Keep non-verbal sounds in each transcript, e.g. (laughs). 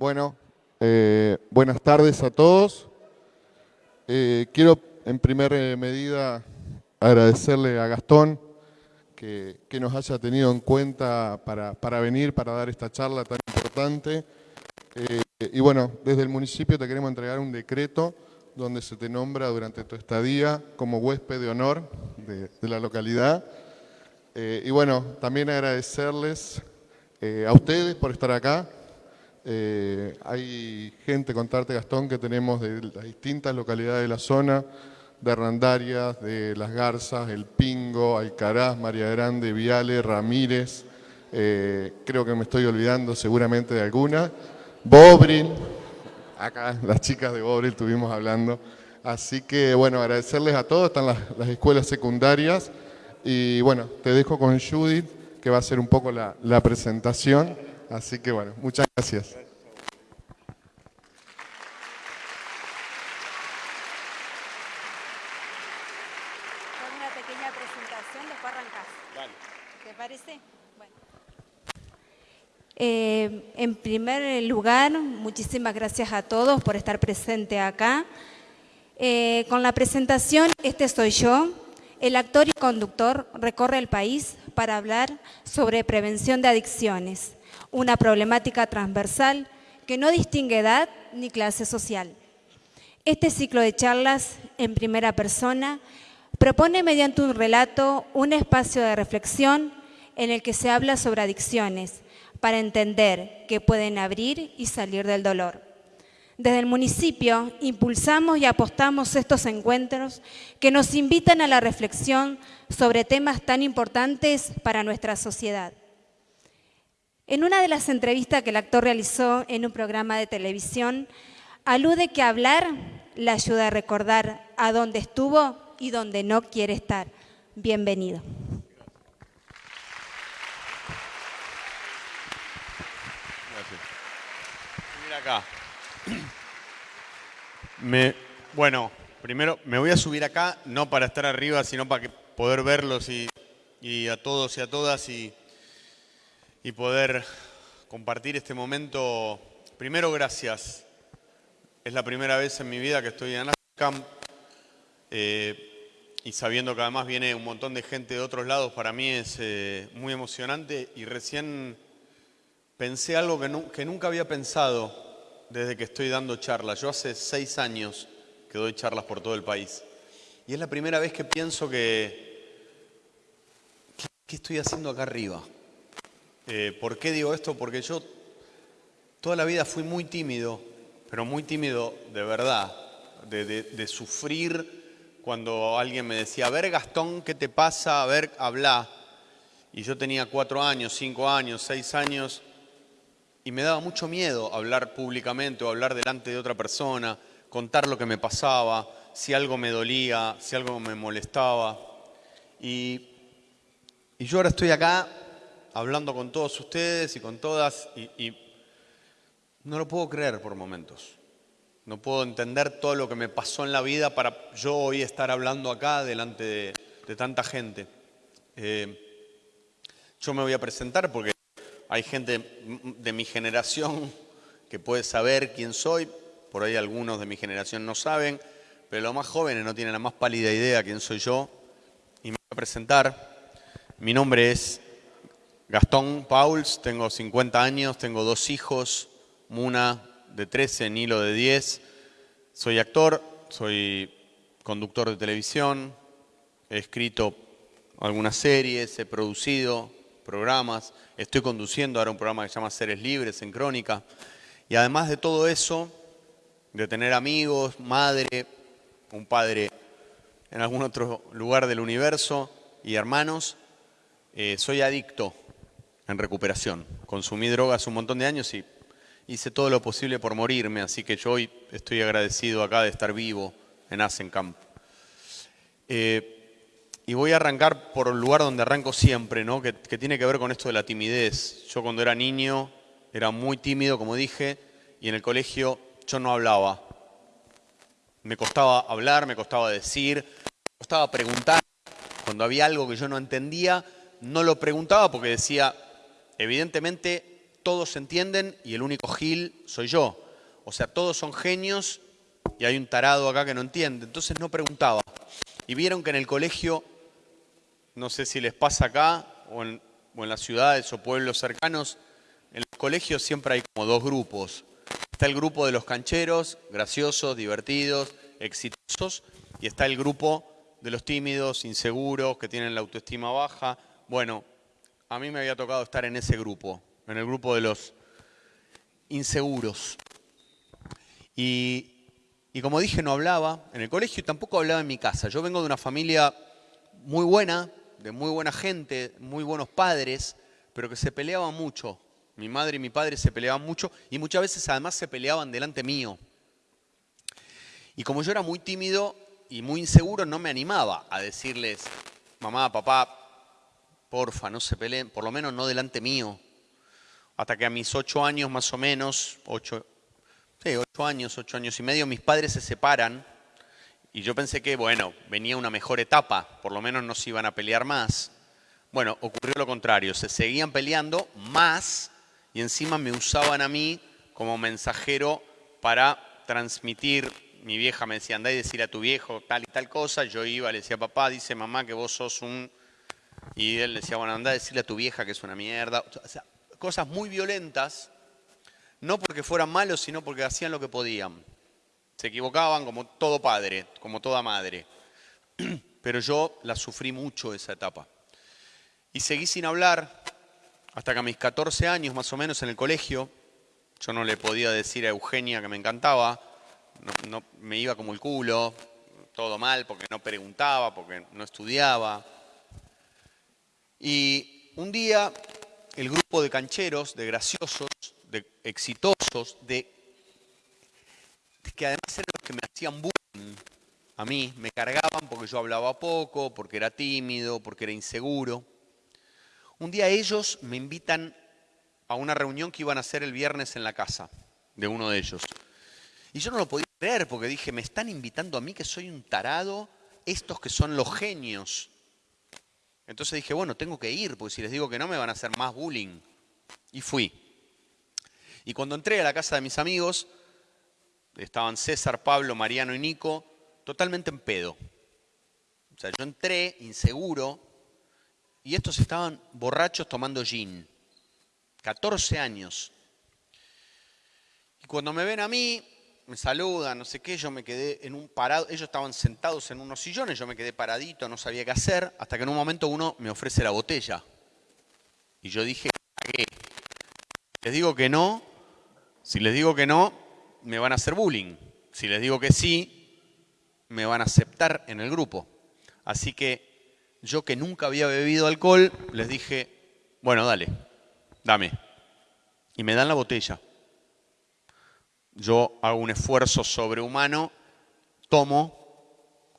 Bueno, eh, buenas tardes a todos. Eh, quiero en primera medida agradecerle a Gastón que, nos haya tenido en cuenta para, venir, para dar esta charla tan importante. Eh, y bueno, desde el municipio te queremos entregar un decreto donde se te nombra durante tu estadía como huésped de honor de, la localidad. y bueno, también agradecerles a ustedes por estar acá, eh, hay gente, contarte Gastón, que tenemos de las distintas localidades de la zona, de Randarias, de Las Garzas, El Pingo, Alcaraz, María Grande, Viale, Ramírez, eh, creo que me estoy olvidando seguramente de alguna, Bobril, acá las chicas de Bobril estuvimos hablando, así que bueno, agradecerles a todos, están las, escuelas secundarias. Y bueno, te dejo con Judith que va a hacer un poco la presentación. Así que bueno, muchas gracias. una pequeña presentación, después arrancás. ¿Te parece? Bueno. Eh, en primer lugar, muchísimas gracias a todos por estar presente acá. Eh, con la presentación, este soy yo. El actor y conductor recorre el país para hablar sobre prevención de adicciones una problemática transversal que no distingue edad ni clase social. Este ciclo de charlas en primera persona propone mediante un relato un espacio de reflexión en el que se habla sobre adicciones para entender que pueden abrir y salir del dolor. Desde el municipio impulsamos y apostamos estos encuentros que nos invitan a la reflexión sobre temas tan importantes para nuestra sociedad. En una de las entrevistas que el actor realizó en un programa de televisión, alude que hablar le ayuda a recordar a dónde estuvo y dónde no quiere estar. Bienvenido. Gracias. acá. (clears throat) bueno, primero me voy a subir acá, no para estar arriba, sino para poder verlos y, y a todos y a todas y y poder compartir este momento. Primero, gracias. Es la primera vez en mi vida que estoy en ASCAM eh, y sabiendo que además viene un montón de gente de otros lados, para mí es eh, muy emocionante y recién pensé algo que, que nunca había pensado desde que estoy dando charlas. Yo hace seis años que doy charlas por todo el país y es la primera vez que pienso que, ¿qué estoy haciendo acá arriba? Eh, ¿Por qué digo esto? Porque yo toda la vida fui muy tímido, pero muy tímido de verdad, de, sufrir cuando alguien me decía, a ver Gastón, ¿qué te pasa? A ver, habla. Y yo tenía cuatro años, cinco años, seis años, y me daba mucho miedo hablar públicamente o hablar delante de otra persona, contar lo que me pasaba, si algo me dolía, si algo me molestaba. y yo ahora estoy acá hablando con todos ustedes y con todas y, no lo puedo creer por momentos. No puedo entender todo lo que me pasó en la vida para yo hoy estar hablando acá delante de, tanta gente. Eh, yo me voy a presentar porque hay gente de mi generación que puede saber quién soy, por ahí algunos de mi generación no saben, pero los más jóvenes no tienen la más pálida idea quién soy yo. Y me voy a presentar. Mi nombre es Gastón Pauls, tengo 50 años, tengo dos hijos, Muna de 13, Nilo de 10. Soy actor, soy conductor de televisión, he escrito algunas series, he producido programas, estoy conduciendo ahora un programa que se llama Seres Libres en Crónica. Y además de todo eso, de tener amigos, madre, un padre en algún otro lugar del universo y hermanos, eh, soy adicto en recuperación. Consumí drogas un montón de años y hice todo lo posible por morirme, así que yo hoy estoy agradecido acá de estar vivo en Asencamp. Eh, y voy a arrancar por el lugar donde arranco siempre, ¿no? que, que tiene que ver con esto de la timidez. Yo cuando era niño era muy tímido, como dije, y en el colegio yo no hablaba. Me costaba hablar, me costaba decir, me costaba preguntar. Cuando había algo que yo no entendía, no lo preguntaba porque decía, Evidentemente todos entienden y el único Gil soy yo. O sea, todos son genios y hay un tarado acá que no entiende. Entonces no preguntaba. Y vieron que en el colegio, no sé si les pasa acá o en, o en las ciudades o pueblos cercanos, en los colegios siempre hay como dos grupos. Está el grupo de los cancheros, graciosos, divertidos, exitosos, y está el grupo de los tímidos, inseguros, que tienen la autoestima baja. Bueno, a mí me había tocado estar en ese grupo, en el grupo de los inseguros. Y, y como dije, no hablaba en el colegio y tampoco hablaba en mi casa. Yo vengo de una familia muy buena, de muy buena gente, muy buenos padres, pero que se peleaban mucho. Mi madre y mi padre se peleaban mucho y muchas veces además se peleaban delante mío. Y como yo era muy tímido y muy inseguro, no me animaba a decirles, mamá, papá, porfa, no se peleen, por lo menos no delante mío. Hasta que a mis ocho años más o menos, ocho, sí, ocho años, ocho años y medio, mis padres se separan y yo pensé que, bueno, venía una mejor etapa, por lo menos no se iban a pelear más. Bueno, ocurrió lo contrario, se seguían peleando más y encima me usaban a mí como mensajero para transmitir. Mi vieja me decía, andá y decir a tu viejo tal y tal cosa. Yo iba, le decía, papá, dice mamá que vos sos un... Y él decía, bueno, andá a decirle a tu vieja que es una mierda. O sea, cosas muy violentas, no porque fueran malos, sino porque hacían lo que podían. Se equivocaban como todo padre, como toda madre. (clears throat) Pero yo la sufrí mucho esa etapa. Y seguí sin hablar hasta que a mis 14 años más o menos en el colegio, yo no le podía decir a Eugenia que me encantaba, no, me iba como el culo, todo mal porque no preguntaba, porque no estudiaba. Y un día el grupo de cancheros, de graciosos, de exitosos, de, que además eran los que me hacían bullying a mí, me cargaban porque yo hablaba poco, porque era tímido, porque era inseguro. Un día ellos me invitan a una reunión que iban a hacer el viernes en la casa de uno de ellos. Y yo no lo podía creer porque dije, me están invitando a mí que soy un tarado, estos que son los genios. Entonces dije, bueno, tengo que ir, porque si les digo que no me van a hacer más bullying. Y fui. Y cuando entré a la casa de mis amigos, estaban César, Pablo, Mariano y Nico, totalmente en pedo. O sea, yo entré inseguro, y estos estaban borrachos tomando gin. 14 años. Y cuando me ven a mí, me saludan, no sé qué, yo me quedé en un parado, ellos estaban sentados en unos sillones, yo me quedé paradito, no sabía qué hacer, hasta que en un momento uno me ofrece la botella. Y yo dije, ¿qué? Les digo que no, si les digo que no, me van a hacer bullying. Si les digo que sí, me van a aceptar en el grupo. Así que yo que nunca había bebido alcohol, les dije, bueno, dale, dame. Y me dan la botella. Yo hago un esfuerzo sobrehumano, tomo,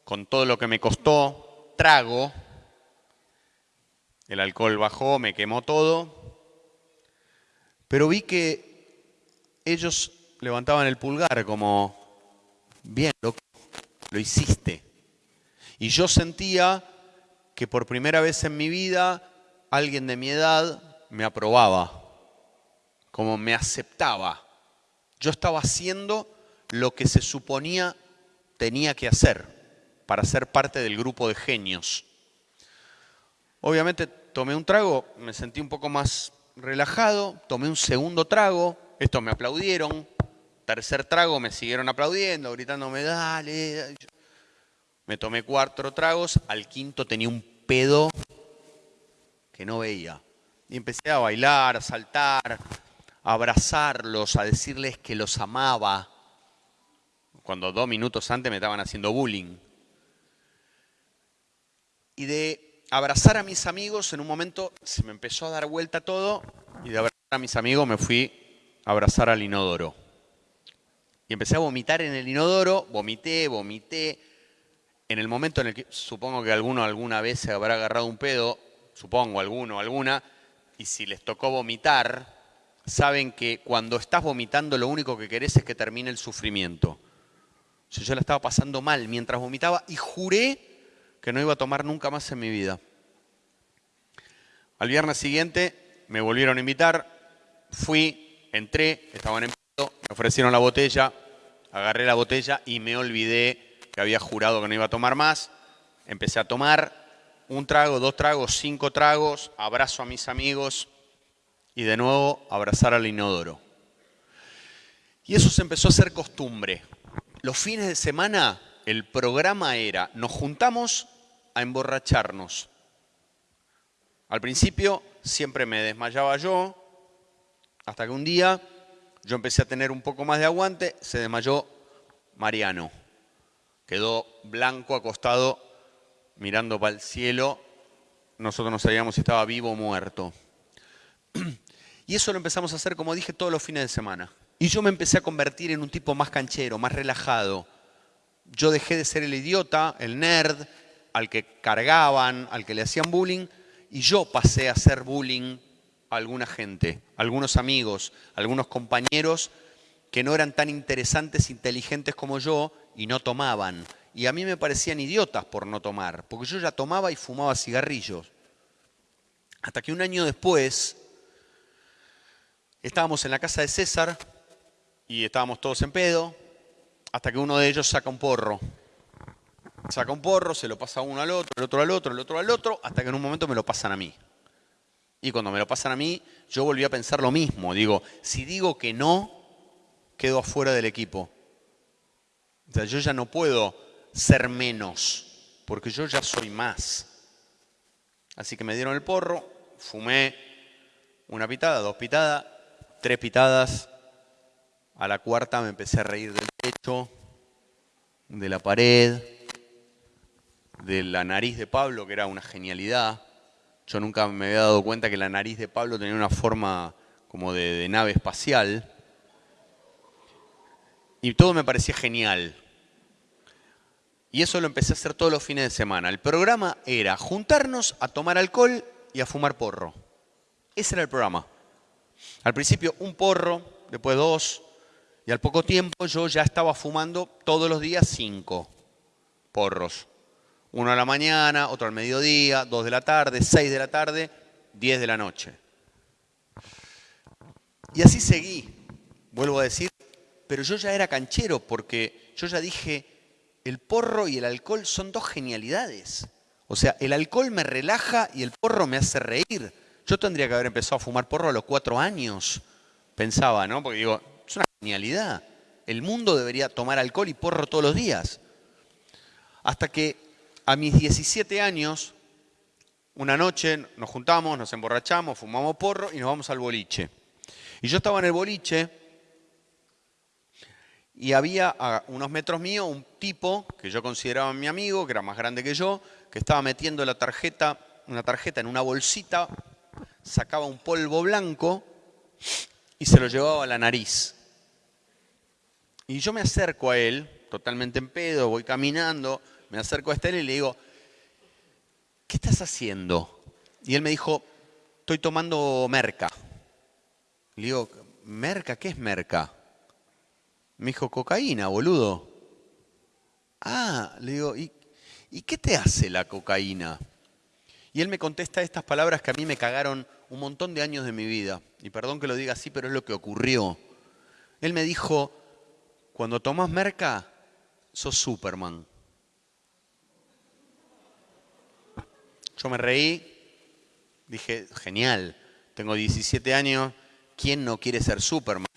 con todo lo que me costó, trago, el alcohol bajó, me quemó todo, pero vi que ellos levantaban el pulgar como, bien, loco, lo hiciste. Y yo sentía que por primera vez en mi vida alguien de mi edad me aprobaba, como me aceptaba. Yo estaba haciendo lo que se suponía tenía que hacer para ser parte del grupo de genios. Obviamente tomé un trago, me sentí un poco más relajado, tomé un segundo trago, estos me aplaudieron, tercer trago me siguieron aplaudiendo, gritándome, dale. Me tomé cuatro tragos, al quinto tenía un pedo que no veía. Y empecé a bailar, a saltar, a abrazarlos, a decirles que los amaba, cuando dos minutos antes me estaban haciendo bullying. Y de abrazar a mis amigos, en un momento se me empezó a dar vuelta todo, y de abrazar a mis amigos me fui a abrazar al inodoro. Y empecé a vomitar en el inodoro, vomité, vomité, en el momento en el que supongo que alguno alguna vez se habrá agarrado un pedo, supongo alguno, alguna, y si les tocó vomitar, saben que cuando estás vomitando lo único que querés es que termine el sufrimiento. yo la estaba pasando mal mientras vomitaba y juré que no iba a tomar nunca más en mi vida. Al viernes siguiente me volvieron a invitar, fui, entré, estaban en pedo, me ofrecieron la botella, agarré la botella y me olvidé que había jurado que no iba a tomar más. Empecé a tomar un trago, dos tragos, cinco tragos, abrazo a mis amigos y de nuevo abrazar al inodoro. Y eso se empezó a hacer costumbre. Los fines de semana el programa era, nos juntamos a emborracharnos. Al principio siempre me desmayaba yo, hasta que un día yo empecé a tener un poco más de aguante, se desmayó Mariano. Quedó blanco acostado mirando para el cielo. Nosotros no sabíamos si estaba vivo o muerto. (clears throat) Y eso lo empezamos a hacer, como dije, todos los fines de semana. Y yo me empecé a convertir en un tipo más canchero, más relajado. Yo dejé de ser el idiota, el nerd, al que cargaban, al que le hacían bullying, y yo pasé a hacer bullying a alguna gente, a algunos amigos, a algunos compañeros que no eran tan interesantes, inteligentes como yo y no tomaban. Y a mí me parecían idiotas por no tomar, porque yo ya tomaba y fumaba cigarrillos. Hasta que un año después estábamos en la casa de César y estábamos todos en pedo, hasta que uno de ellos saca un porro. Saca un porro, se lo pasa uno al otro, el otro al otro, el otro al otro, hasta que en un momento me lo pasan a mí. Y cuando me lo pasan a mí, yo volví a pensar lo mismo. Digo, si digo que no, quedo afuera del equipo. O sea, yo ya no puedo ser menos, porque yo ya soy más. Así que me dieron el porro, fumé una pitada, dos pitadas, tres pitadas, a la cuarta me empecé a reír del techo, de la pared, de la nariz de Pablo, que era una genialidad. Yo nunca me había dado cuenta que la nariz de Pablo tenía una forma como de, de nave espacial. Y todo me parecía genial. Y eso lo empecé a hacer todos los fines de semana. El programa era juntarnos a tomar alcohol y a fumar porro. Ese era el programa. Al principio un porro, después dos, y al poco tiempo yo ya estaba fumando todos los días cinco porros. Uno a la mañana, otro al mediodía, dos de la tarde, seis de la tarde, diez de la noche. Y así seguí, vuelvo a decir, pero yo ya era canchero porque yo ya dije, el porro y el alcohol son dos genialidades. O sea, el alcohol me relaja y el porro me hace reír. Yo tendría que haber empezado a fumar porro a los cuatro años, pensaba, ¿no? Porque digo, es una genialidad. El mundo debería tomar alcohol y porro todos los días. Hasta que a mis 17 años, una noche nos juntamos, nos emborrachamos, fumamos porro y nos vamos al boliche. Y yo estaba en el boliche y había a unos metros míos un tipo que yo consideraba mi amigo, que era más grande que yo, que estaba metiendo la tarjeta, una tarjeta en una bolsita, sacaba un polvo blanco y se lo llevaba a la nariz. Y yo me acerco a él, totalmente en pedo, voy caminando, me acerco a Estela y le digo, ¿qué estás haciendo? Y él me dijo, estoy tomando merca. Le digo, ¿merca? ¿Qué es merca? Me dijo, cocaína, boludo. Ah, le digo, ¿y, ¿y qué te hace la cocaína? Y él me contesta estas palabras que a mí me cagaron un montón de años de mi vida. Y perdón que lo diga así, pero es lo que ocurrió. Él me dijo, cuando tomas merca, sos Superman. Yo me reí, dije, genial, tengo 17 años, ¿quién no quiere ser Superman?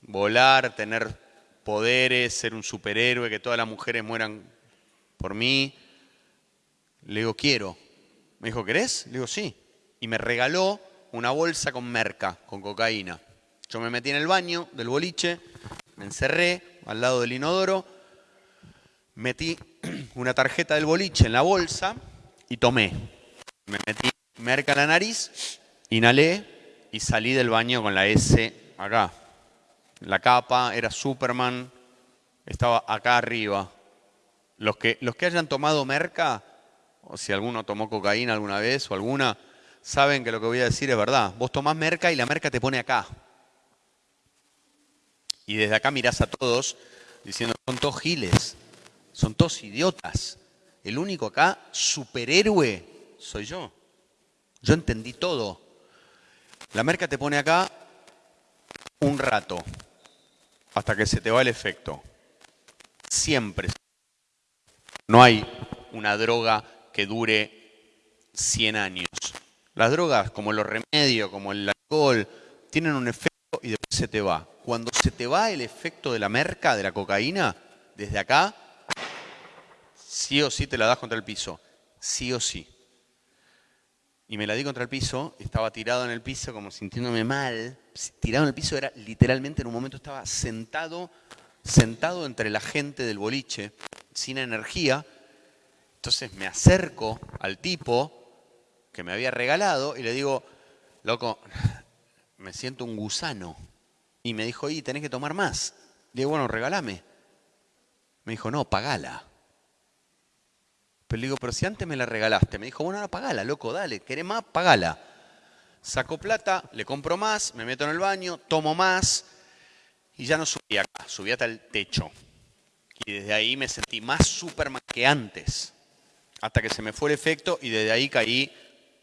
Volar, tener poderes, ser un superhéroe, que todas las mujeres mueran por mí. Le digo, quiero. Me dijo, ¿querés? Le digo, sí. Y me regaló una bolsa con merca, con cocaína. Yo me metí en el baño del boliche, me encerré al lado del inodoro, metí (clears throat) una tarjeta del boliche en la bolsa y tomé. Me metí merca en la nariz, inhalé y salí del baño con la S acá. La capa era Superman, estaba acá arriba. Los que, los que hayan tomado merca, o si alguno tomó cocaína alguna vez o alguna, saben que lo que voy a decir es verdad. Vos tomás merca y la merca te pone acá. Y desde acá mirás a todos diciendo, son todos giles, son todos idiotas. El único acá superhéroe soy yo. Yo entendí todo. La merca te pone acá un rato hasta que se te va el efecto. Siempre. No hay una droga que dure 100 años. Las drogas, como los remedios, como el alcohol, tienen un efecto y después se te va. Cuando se te va el efecto de la merca, de la cocaína, desde acá, sí o sí te la das contra el piso. Sí o sí. Y me la di contra el piso, estaba tirado en el piso como sintiéndome mal. Tirado en el piso era literalmente en un momento estaba sentado, sentado entre la gente del boliche, sin energía. Entonces me acerco al tipo que me había regalado y le digo, loco, me siento un gusano. Y me dijo, y tenés que tomar más. Le digo, bueno, regálame. Me dijo, no, pagala. Pero le digo, pero si antes me la regalaste. Me dijo, bueno, ahora pagala, loco, dale, ¿querés más? Pagala. Saco plata, le compro más, me meto en el baño, tomo más y ya no subí acá, subí hasta el techo. Y desde ahí me sentí más Superman que antes, hasta que se me fue el efecto y desde ahí caí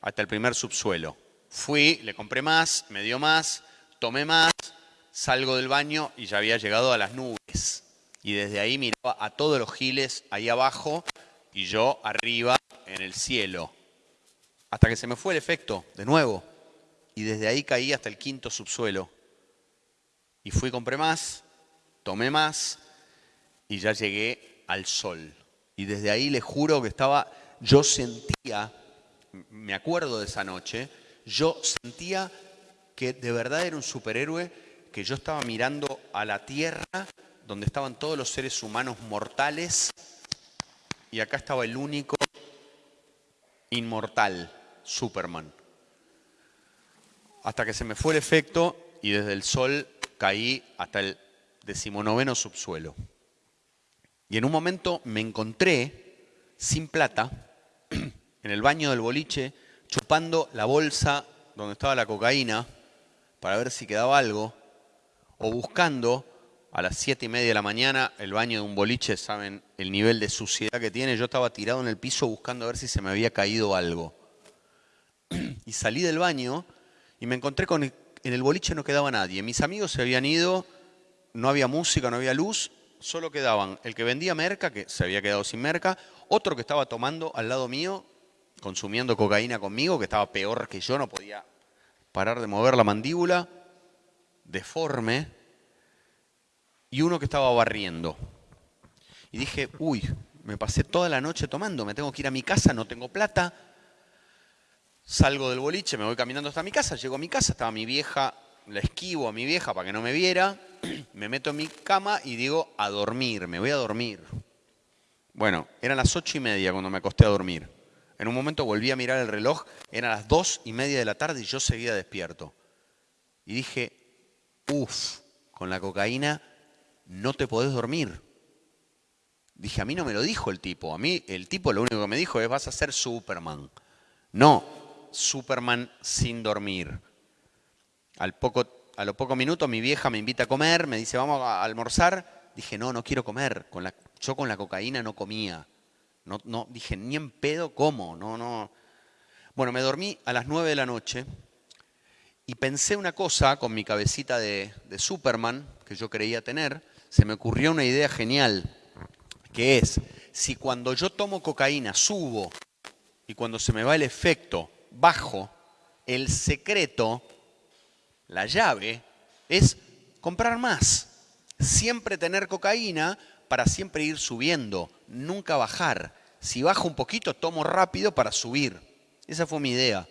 hasta el primer subsuelo. Fui, le compré más, me dio más, tomé más, salgo del baño y ya había llegado a las nubes. Y desde ahí miraba a todos los giles ahí abajo y yo arriba en el cielo. Hasta que se me fue el efecto, de nuevo. Y desde ahí caí hasta el quinto subsuelo. Y fui, compré más, tomé más y ya llegué al sol. Y desde ahí le juro que estaba, yo sentía, me acuerdo de esa noche, yo sentía que de verdad era un superhéroe, que yo estaba mirando a la tierra donde estaban todos los seres humanos mortales y acá estaba el único inmortal, Superman. Hasta que se me fue el efecto y desde el sol caí hasta el decimonoveno subsuelo. Y en un momento me encontré sin plata (clears throat) en el baño del boliche chupando la bolsa donde estaba la cocaína para ver si quedaba algo o buscando a las siete y media de la mañana, el baño de un boliche, saben el nivel de suciedad que tiene, yo estaba tirado en el piso buscando a ver si se me había caído algo. (clears throat) Y salí del baño y me encontré con, en el boliche no quedaba nadie, mis amigos se habían ido, no había música, no había luz, solo quedaban el que vendía merca, que se había quedado sin merca, otro que estaba tomando al lado mío, consumiendo cocaína conmigo, que estaba peor que yo, no podía parar de mover la mandíbula, deforme, y uno que estaba barriendo. Y dije, uy, me pasé toda la noche tomando, me tengo que ir a mi casa, no tengo plata. Salgo del boliche, me voy caminando hasta mi casa, llego a mi casa, estaba mi vieja, la esquivo a mi vieja para que no me viera, (clears throat) me meto en mi cama y digo, a dormir, me voy a dormir. Bueno, eran las ocho y media cuando me acosté a dormir. En un momento volví a mirar el reloj, eran las dos y media de la tarde y yo seguía despierto. Y dije, uff, con la cocaína no te podés dormir. Dije, a mí no me lo dijo el tipo, a mí el tipo lo único que me dijo es vas a ser Superman. No, Superman sin dormir. Al poco, a los pocos minutos mi vieja me invita a comer, me dice vamos a almorzar. Dije, no, no quiero comer. Con la, yo con la cocaína no comía. No, no, dije, ni en pedo como, no, no. Bueno, me dormí a las nueve de la noche y pensé una cosa con mi cabecita de, de Superman que yo creía tener se me ocurrió una idea genial, que es, si cuando yo tomo cocaína subo y cuando se me va el efecto bajo, el secreto, la llave, es comprar más. Siempre tener cocaína para siempre ir subiendo, nunca bajar. Si bajo un poquito, tomo rápido para subir. Esa fue mi idea.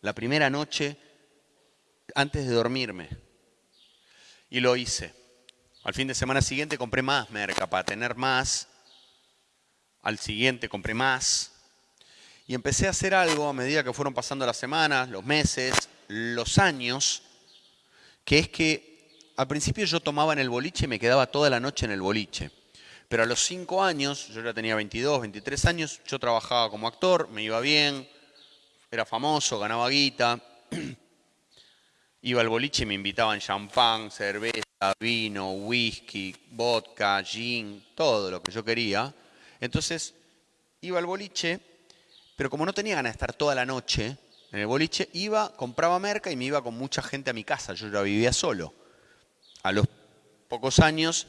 La primera noche, antes de dormirme. Y lo hice. Al fin de semana siguiente compré más merca para tener más. Al siguiente compré más. Y empecé a hacer algo a medida que fueron pasando las semanas, los meses, los años, que es que al principio yo tomaba en el boliche y me quedaba toda la noche en el boliche. Pero a los cinco años, yo ya tenía 22, 23 años, yo trabajaba como actor, me iba bien, era famoso, ganaba guita. (clears throat) Iba al boliche y me invitaban champán, cerveza, vino, whisky, vodka, gin, todo lo que yo quería. Entonces iba al boliche, pero como no tenía ganas de estar toda la noche en el boliche, iba, compraba merca y me iba con mucha gente a mi casa. Yo ya vivía solo. a los pocos años,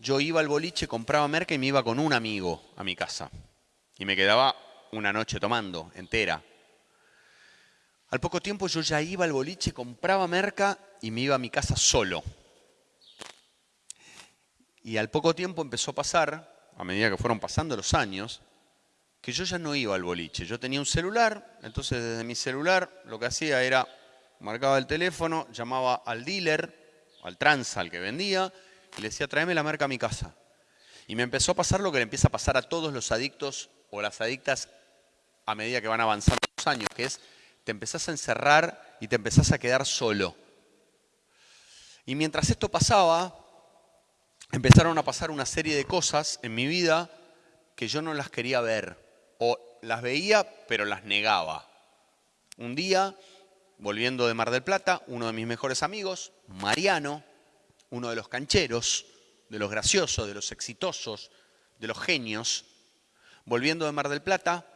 yo iba al boliche, compraba merca y me iba con un amigo a mi casa. Y me quedaba una noche tomando, entera. Al poco tiempo yo ya iba al boliche, compraba merca y me iba a mi casa solo. Y al poco tiempo empezó a pasar, a medida que fueron pasando los años, que yo ya no iba al boliche. Yo tenía un celular, entonces desde mi celular lo que hacía era, marcaba el teléfono, llamaba al dealer, al tranza, al que vendía, y le decía, tráeme la merca a mi casa. Y me empezó a pasar lo que le empieza a pasar a todos los adictos o las adictas a medida que van avanzando los años, que es, te empezás a encerrar y te empezás a quedar solo. Y mientras esto pasaba, empezaron a pasar una serie de cosas en mi vida que yo no las quería ver o las veía pero las negaba. Un día, volviendo de Mar del Plata, uno de mis mejores amigos, Mariano, uno de los cancheros, de los graciosos, de los exitosos, de los genios, volviendo de Mar del Plata,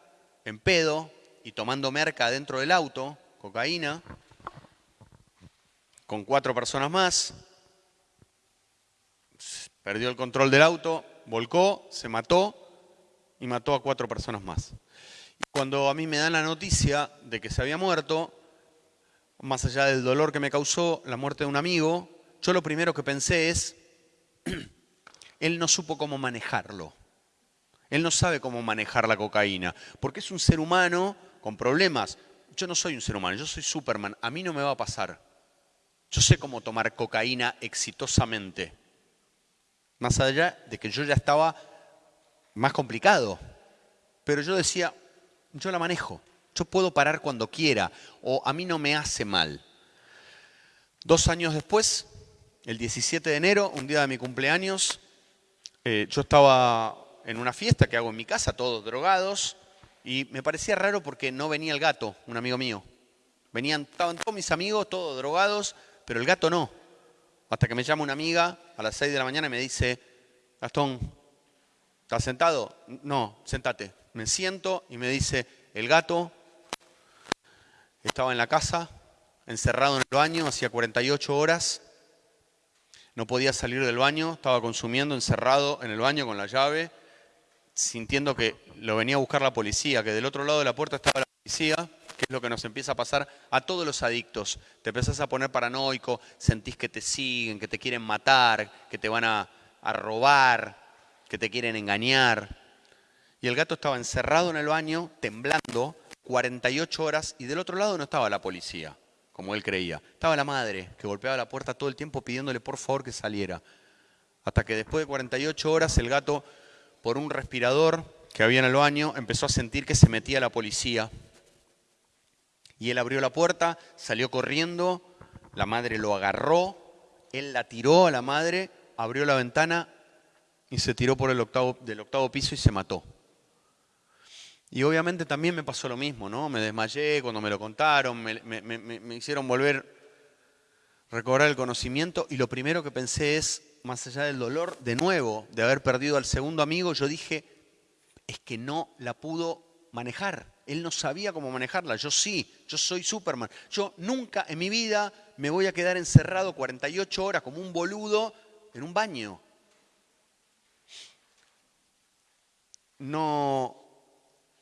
en pedo y tomando merca dentro del auto, cocaína, con cuatro personas más, perdió el control del auto, volcó, se mató y mató a cuatro personas más. Y cuando a mí me dan la noticia de que se había muerto, más allá del dolor que me causó la muerte de un amigo, yo lo primero que pensé es, (clears throat) él no supo cómo manejarlo. Él no sabe cómo manejar la cocaína, porque es un ser humano con problemas. Yo no soy un ser humano, yo soy Superman, a mí no me va a pasar. Yo sé cómo tomar cocaína exitosamente. Más allá de que yo ya estaba más complicado. Pero yo decía, yo la manejo, yo puedo parar cuando quiera o a mí no me hace mal. Dos años después, el 17 de enero, un día de mi cumpleaños, eh, yo estaba en una fiesta que hago en mi casa, todos drogados, y me parecía raro porque no venía el gato, un amigo mío. Venían, estaban todos mis amigos, todos drogados, pero el gato no. Hasta que me llama una amiga a las 6 de la mañana y me dice, Gastón, ¿Estás sentado? No, sentate. Me siento y me dice, el gato estaba en la casa, encerrado en el baño, hacía 48 horas, no podía salir del baño, estaba consumiendo, encerrado en el baño con la llave, sintiendo que lo venía a buscar la policía, que del otro lado de la puerta estaba la policía, que es lo que nos empieza a pasar a todos los adictos. Te empezás a poner paranoico, sentís que te siguen, que te quieren matar, que te van a, a robar, que te quieren engañar. Y el gato estaba encerrado en el baño, temblando, 48 horas, y del otro lado no estaba la policía, como él creía. Estaba la madre, que golpeaba la puerta todo el tiempo pidiéndole por favor que saliera. Hasta que después de 48 horas el gato, por un respirador que había en el baño, empezó a sentir que se metía la policía. Y él abrió la puerta, salió corriendo, la madre lo agarró, él la tiró a la madre, abrió la ventana y se tiró por el octavo, del octavo piso y se mató. Y obviamente también me pasó lo mismo, ¿no? Me desmayé cuando me lo contaron, me, me, hicieron volver recobrar el conocimiento y lo primero que pensé es, más allá del dolor, de nuevo, de haber perdido al segundo amigo, yo dije, es que no la pudo manejar. Él no sabía cómo manejarla, yo sí, yo soy Superman. Yo nunca en mi vida me voy a quedar encerrado 48 horas como un boludo en un baño. No,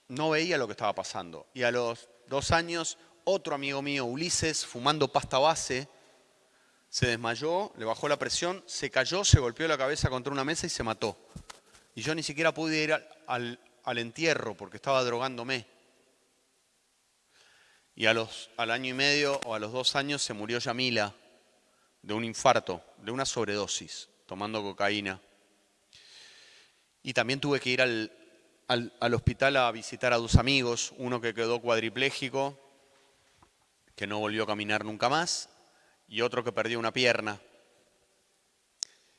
no veía lo que estaba pasando. Y a los dos años, otro amigo mío, Ulises, fumando pasta base, se desmayó, le bajó la presión, se cayó, se golpeó la cabeza contra una mesa y se mató. Y yo ni siquiera pude ir al, al, entierro porque estaba drogándome. Y a los, al año y medio o a los dos años se murió Yamila de un infarto, de una sobredosis, tomando cocaína. Y también tuve que ir al, al, hospital a visitar a dos amigos, uno que quedó cuadripléjico, que no volvió a caminar nunca más, y otro que perdió una pierna,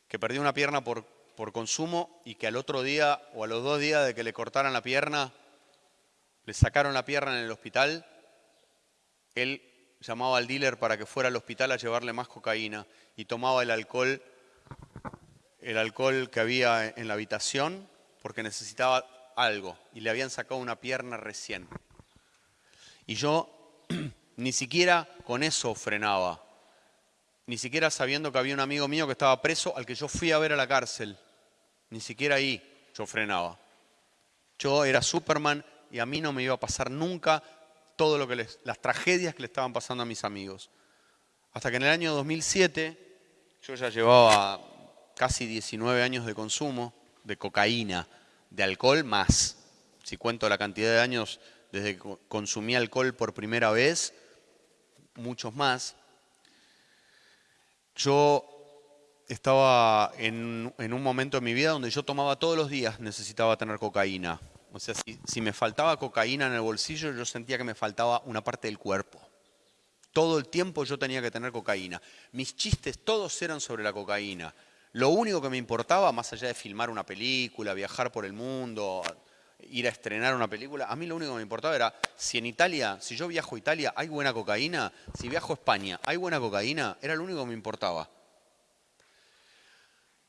que perdió una pierna por, por consumo y que al otro día o a los dos días de que le cortaran la pierna, le sacaron la pierna en el hospital, él llamaba al dealer para que fuera al hospital a llevarle más cocaína y tomaba el alcohol, el alcohol que había en la habitación porque necesitaba algo y le habían sacado una pierna recién. Y yo (clears throat) ni siquiera con eso frenaba. ni siquiera sabiendo que había un amigo mío que estaba preso al que yo fui a ver a la cárcel. Ni siquiera ahí yo frenaba. Yo era Superman y a mí no me iba a pasar nunca todo lo que les, las tragedias que le estaban pasando a mis amigos. Hasta que en el año 2007 yo ya llevaba casi 19 años de consumo de cocaína, de alcohol más. Si cuento la cantidad de años desde que consumí alcohol por primera vez, muchos más. Yo estaba en, un momento en mi vida donde yo tomaba todos los días, necesitaba tener cocaína. O sea, si, si me faltaba cocaína en el bolsillo, yo sentía que me faltaba una parte del cuerpo. Todo el tiempo yo tenía que tener cocaína. Mis chistes todos eran sobre la cocaína. Lo único que me importaba, más allá de filmar una película, viajar por el mundo, ir a estrenar una película, a mí lo único que me importaba era si en Italia, si yo viajo a Italia, hay buena cocaína, si viajo a España, hay buena cocaína, era lo único que me importaba.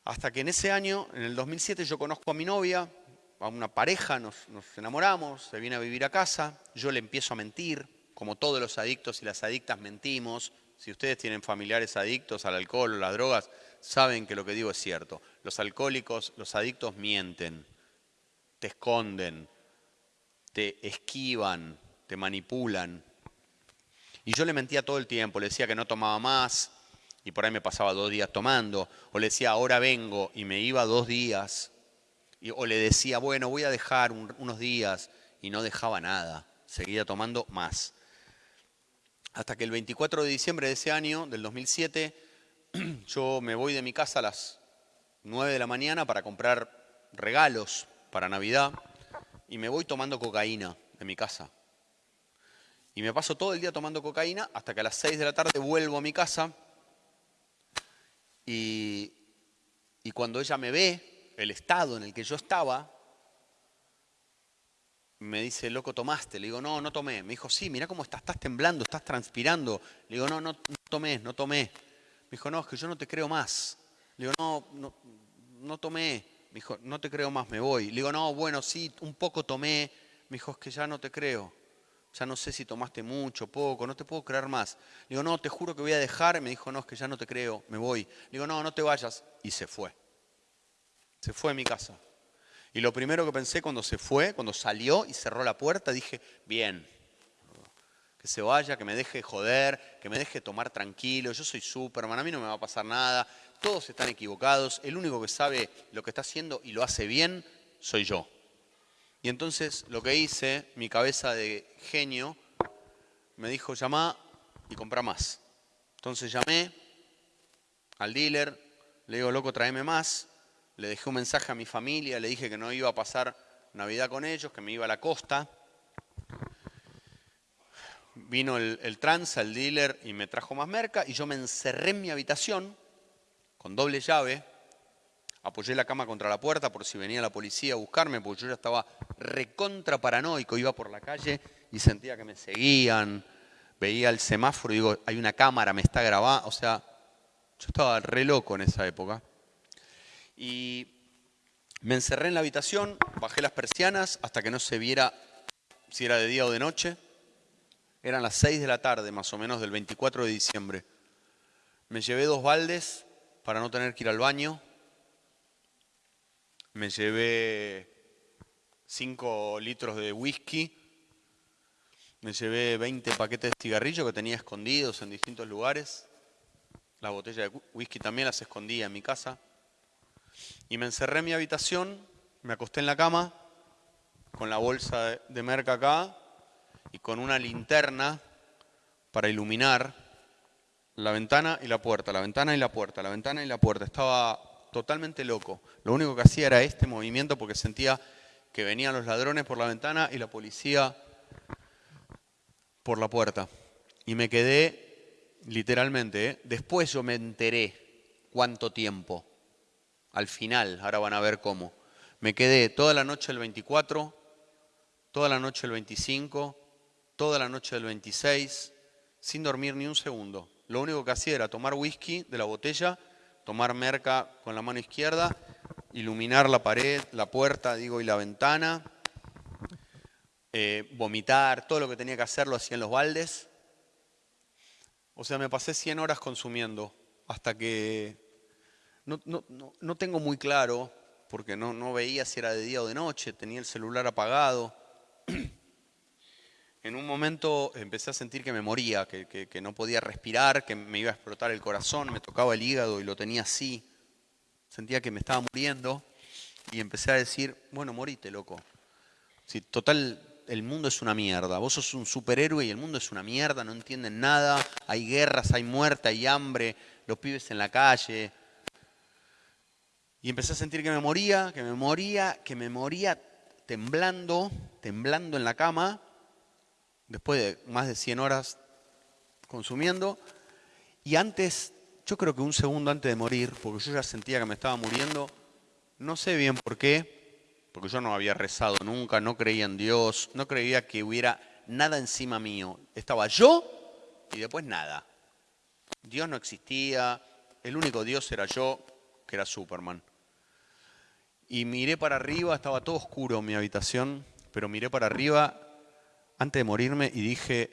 Hasta que en ese año, en el 2007, yo conozco a mi novia, a una pareja, nos, nos enamoramos, se viene a vivir a casa, yo le empiezo a mentir, como todos los adictos y las adictas mentimos. Si ustedes tienen familiares adictos al alcohol o las drogas, saben que lo que digo es cierto. Los alcohólicos, los adictos mienten, te esconden, te esquivan, te manipulan. Y yo le mentía todo el tiempo, le decía que no tomaba más y por ahí me pasaba dos días tomando, o le decía ahora vengo y me iba dos días, o le decía bueno voy a dejar unos días y no dejaba nada, seguía tomando más hasta que el 24 de diciembre de ese año, del 2007, (clears throat) yo me voy de mi casa a las 9 de la mañana para comprar regalos para Navidad y me voy tomando cocaína de mi casa. Y me paso todo el día tomando cocaína hasta que a las 6 de la tarde vuelvo a mi casa y, y cuando ella me ve, el estado en el que yo estaba, me dice, loco, ¿tomaste? Le digo, no, no tomé. Me dijo, sí, mira cómo estás, estás temblando, estás transpirando. Le digo, no, no, no tomé, no tomé. Me dijo, no, es que yo no te creo más. Le digo, no, no, tomé. Me dijo, no te creo más, me voy. Le digo, no, bueno, sí, un poco tomé. Me dijo, es que ya no te creo. Ya no sé si tomaste mucho, poco, no te puedo creer más. Le digo, no, te juro que voy a dejar. Me dijo, no, es que ya no te creo, me voy. Le digo, no, no te vayas. Y se fue. Se fue a mi casa. Y lo primero que pensé cuando se fue, cuando salió y cerró la puerta, dije, bien, que se vaya, que me deje joder, que me deje tomar tranquilo, yo soy Superman, a mí no me va a pasar nada, todos están equivocados, el único que sabe lo que está haciendo y lo hace bien soy yo. Y entonces lo que hice, mi cabeza de genio, me dijo, llama y compra más. Entonces llamé al dealer, le digo, loco, tráeme más le dejé un mensaje a mi familia, le dije que no iba a pasar Navidad con ellos, que me iba a la costa. Vino el, el tranza, el dealer, y me trajo más merca, y yo me encerré en mi habitación con doble llave, apoyé la cama contra la puerta por si venía la policía a buscarme, porque yo ya estaba recontra paranoico, iba por la calle y sentía que me seguían, veía el semáforo y digo, hay una cámara, me está grabando, o sea, yo estaba re loco en esa época. Y me encerré en la habitación, bajé las persianas hasta que no se viera si era de día o de noche. Eran las 6 de la tarde, más o menos, del 24 de diciembre. Me llevé dos baldes para no tener que ir al baño. Me llevé 5 litros de whisky. Me llevé 20 paquetes de cigarrillos que tenía escondidos en distintos lugares. La botella de whisky también las escondía en mi casa. Y me encerré en mi habitación, me acosté en la cama, con la bolsa de merca acá y con una linterna para iluminar la ventana y la puerta, la ventana y la puerta, la ventana y la puerta. Estaba totalmente loco. Lo único que hacía era este movimiento porque sentía que venían los ladrones por la ventana y la policía por la puerta. Y me quedé literalmente, ¿eh? después yo me enteré cuánto tiempo al final, ahora van a ver cómo. Me quedé toda la noche del 24, toda la noche del 25, toda la noche del 26, sin dormir ni un segundo. Lo único que hacía era tomar whisky de la botella, tomar merca con la mano izquierda, iluminar la pared, la puerta, digo, y la ventana, eh, vomitar, todo lo que tenía que hacer lo hacía en los baldes. O sea, me pasé 100 horas consumiendo hasta que no, no- no- no tengo muy claro, porque no, no veía si era de día o de noche, tenía el celular apagado. En un momento empecé a sentir que me moría, que, no podía respirar, que me iba a explotar el corazón, me tocaba el hígado y lo tenía así. Sentía que me estaba muriendo y empecé a decir, bueno, morite, loco. Si total, el mundo es una mierda. Vos sos un superhéroe y el mundo es una mierda, no entienden nada. Hay guerras, hay muerte, hay hambre, los pibes en la calle. Y empecé a sentir que me moría, que me moría, que me moría temblando, temblando en la cama, después de más de 100 horas consumiendo. Y antes, yo creo que un segundo antes de morir, porque yo ya sentía que me estaba muriendo, no sé bien por qué, porque yo no había rezado nunca, no creía en Dios, no creía que hubiera nada encima mío. Estaba yo y después nada. Dios no existía, el único Dios era yo, que era Superman. Y miré para arriba, estaba todo oscuro en mi habitación, pero miré para arriba antes de morirme y dije,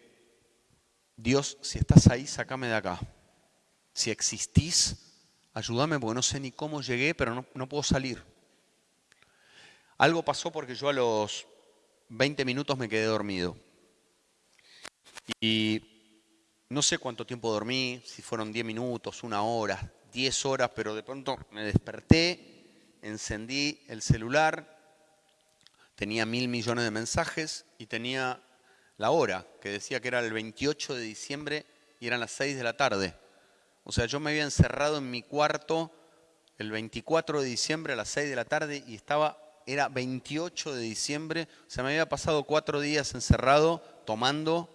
Dios, si estás ahí, sacame de acá. Si existís, ayúdame porque no sé ni cómo llegué, pero no, no puedo salir. Algo pasó porque yo a los 20 minutos me quedé dormido. Y no sé cuánto tiempo dormí, si fueron 10 minutos, una hora, 10 horas, pero de pronto me desperté, encendí el celular, tenía mil millones de mensajes y tenía la hora, que decía que era el 28 de diciembre y eran las 6 de la tarde. O sea, yo me había encerrado en mi cuarto el 24 de diciembre a las 6 de la tarde y estaba, era 28 de diciembre, o sea, me había pasado cuatro días encerrado tomando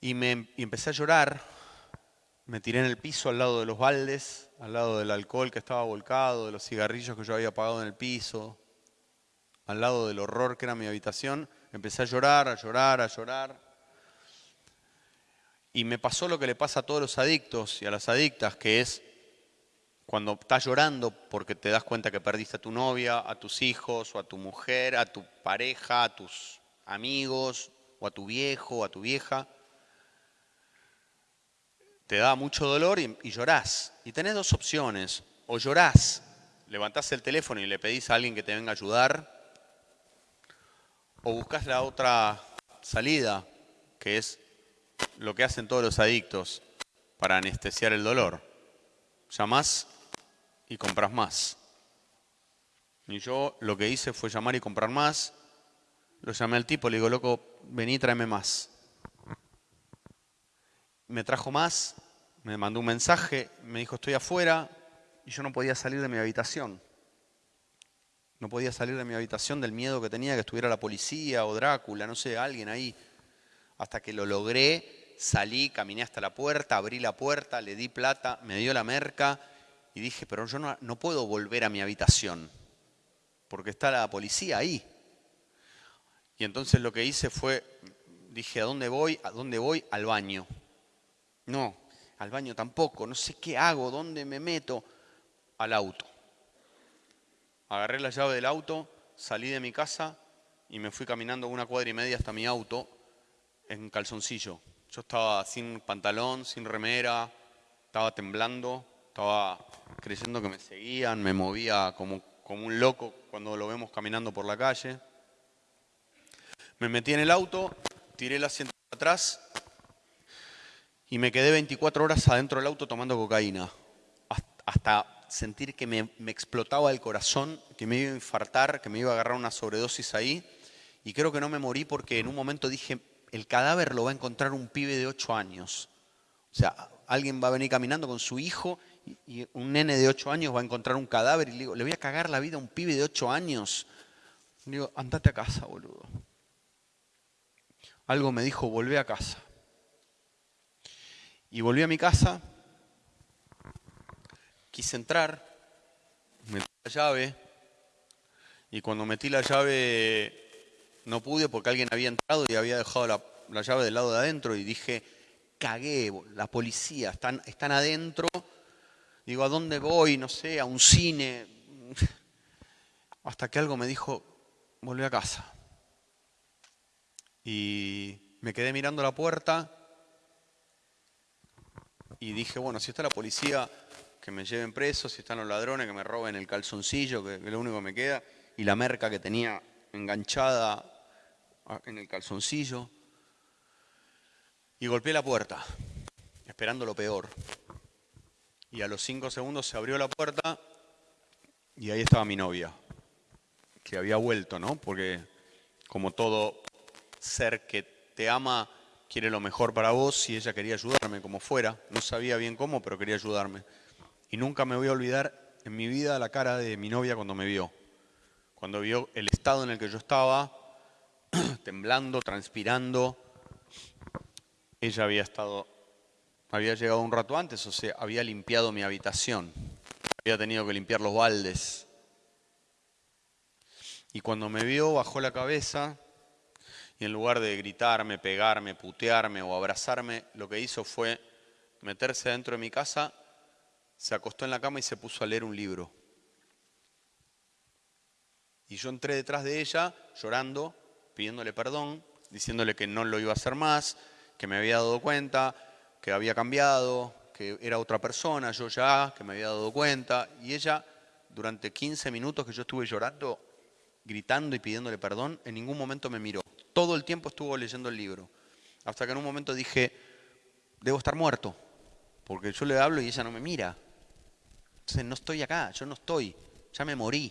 y, me, y empecé a llorar. Me tiré en el piso al lado de los baldes, al lado del alcohol que estaba volcado, de los cigarrillos que yo había apagado en el piso, al lado del horror que era mi habitación. Empecé a llorar, a llorar, a llorar. Y me pasó lo que le pasa a todos los adictos y a las adictas, que es cuando estás llorando porque te das cuenta que perdiste a tu novia, a tus hijos, o a tu mujer, a tu pareja, a tus amigos, o a tu viejo, o a tu vieja. Te da mucho dolor y, llorás. Y tenés dos opciones. O llorás, levantás el teléfono y le pedís a alguien que te venga a ayudar, o buscas la otra salida, que es lo que hacen todos los adictos para anestesiar el dolor. Llamás y compras más. Y yo lo que hice fue llamar y comprar más. Lo llamé al tipo, le digo, loco, vení, tráeme más. Me trajo más, me mandó un mensaje, me dijo, estoy afuera, y yo no podía salir de mi habitación. No podía salir de mi habitación del miedo que tenía que estuviera la policía o Drácula, no sé, alguien ahí. Hasta que lo logré, salí, caminé hasta la puerta, abrí la puerta, le di plata, me dio la merca y dije, pero yo no, puedo volver a mi habitación porque está la policía ahí. Y entonces lo que hice fue, dije, ¿a dónde voy? ¿A dónde voy? Al baño. No, al baño tampoco, no sé qué hago, dónde me meto. Al auto. Agarré la llave del auto, salí de mi casa y me fui caminando una cuadra y media hasta mi auto en calzoncillo. Yo estaba sin pantalón, sin remera, estaba temblando, estaba creyendo que me seguían, me movía como, como un loco cuando lo vemos caminando por la calle. Me metí en el auto, tiré el asiento atrás y me quedé 24 horas adentro del auto tomando cocaína. Hasta sentir que me, explotaba el corazón, que me iba a infartar, que me iba a agarrar una sobredosis ahí. Y creo que no me morí porque en un momento dije, el cadáver lo va a encontrar un pibe de 8 años. O sea, alguien va a venir caminando con su hijo y, y un nene de 8 años va a encontrar un cadáver y le digo, le voy a cagar la vida a un pibe de 8 años. Le digo, andate a casa, boludo. Algo me dijo, volvé a casa. Y volví a mi casa, quise entrar, metí la llave, y cuando metí la llave no pude porque alguien había entrado y había dejado la, la llave del lado de adentro y dije, cagué, la policía, están, están adentro. Digo, ¿a dónde voy? No sé, a un cine. Hasta que algo me dijo, volví a casa. Y me quedé mirando la puerta Y dije, bueno, si está la policía, que me lleven preso, si están los ladrones, que me roben el calzoncillo, que, es lo único que me queda, y la merca que tenía enganchada en el calzoncillo. Y golpeé la puerta, esperando lo peor. Y a los cinco segundos se abrió la puerta y ahí estaba mi novia, que había vuelto, ¿no? Porque como todo ser que te ama, quiere lo mejor para vos y ella quería ayudarme como fuera. No sabía bien cómo, pero quería ayudarme. Y nunca me voy a olvidar en mi vida la cara de mi novia cuando me vio. Cuando vio el estado en el que yo estaba, (clears throat) temblando, transpirando. Ella había estado, había llegado un rato antes, o sea, había limpiado mi habitación. Había tenido que limpiar los baldes. Y cuando me vio, bajó la cabeza y en lugar de gritarme, pegarme, putearme o abrazarme, lo que hizo fue meterse dentro de mi casa, se acostó en la cama y se puso a leer un libro. Y yo entré detrás de ella llorando, pidiéndole perdón, diciéndole que no lo iba a hacer más, que me había dado cuenta, que había cambiado, que era otra persona, yo ya, que me había dado cuenta. Y ella, durante 15 minutos que yo estuve llorando, gritando y pidiéndole perdón, en ningún momento me miró. Todo el tiempo estuvo leyendo el libro. Hasta que en un momento dije, debo estar muerto, porque yo le hablo y ella no me mira. Entonces no estoy acá, yo no estoy, ya me morí.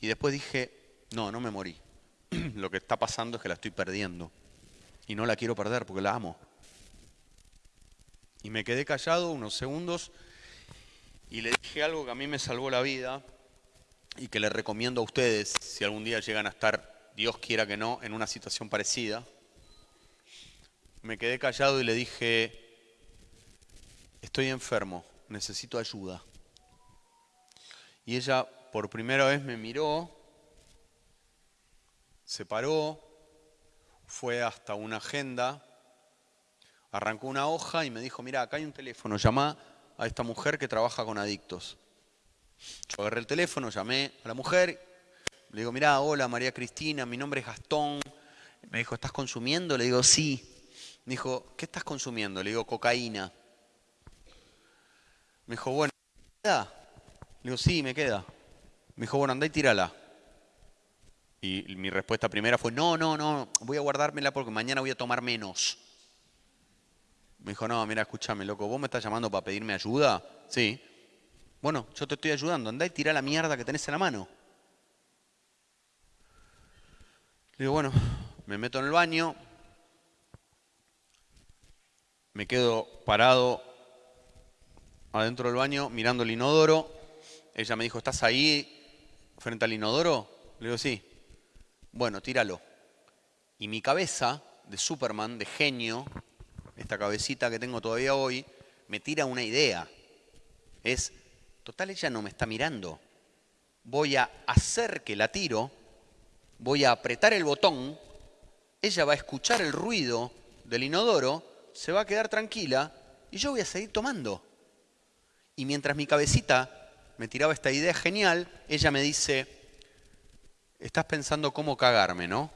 Y después dije, no, no me morí. (clears throat) Lo que está pasando es que la estoy perdiendo. Y no la quiero perder porque la amo. Y me quedé callado unos segundos y le dije algo que a mí me salvó la vida y que le recomiendo a ustedes si algún día llegan a estar, Dios quiera que no, en una situación parecida. Me quedé callado y le dije, estoy enfermo, necesito ayuda. Y ella por primera vez me miró, se paró, fue hasta una agenda, arrancó una hoja y me dijo, mira, acá hay un teléfono, llama a esta mujer que trabaja con adictos. Yo agarré el teléfono, llamé a la mujer, le digo, mira, hola María Cristina, mi nombre es Gastón. Me dijo, ¿estás consumiendo? Le digo, sí. Me dijo, ¿qué estás consumiendo? Le digo, cocaína. Me dijo, bueno. Le digo, sí, me queda. Me dijo, bueno, andá y tírala. Y mi respuesta primera fue, no, no, no, voy a guardármela porque mañana voy a tomar menos. Me dijo, no, mira, escúchame, loco, ¿vos me estás llamando para pedirme ayuda? Sí. Bueno, yo te estoy ayudando, andá y tira la mierda que tenés en la mano. Le digo, bueno, me meto en el baño, me quedo parado adentro del baño mirando el inodoro. Ella me dijo, ¿estás ahí frente al inodoro? Le digo, sí. Bueno, tíralo. Y mi cabeza de Superman, de genio, esta cabecita que tengo todavía hoy, me tira una idea. Es, total, ella no me está mirando. Voy a hacer que la tiro, voy a apretar el botón, ella va a escuchar el ruido del inodoro, se va a quedar tranquila y yo voy a seguir tomando. Y mientras mi cabecita me tiraba esta idea genial, ella me dice, estás pensando cómo cagarme, ¿no?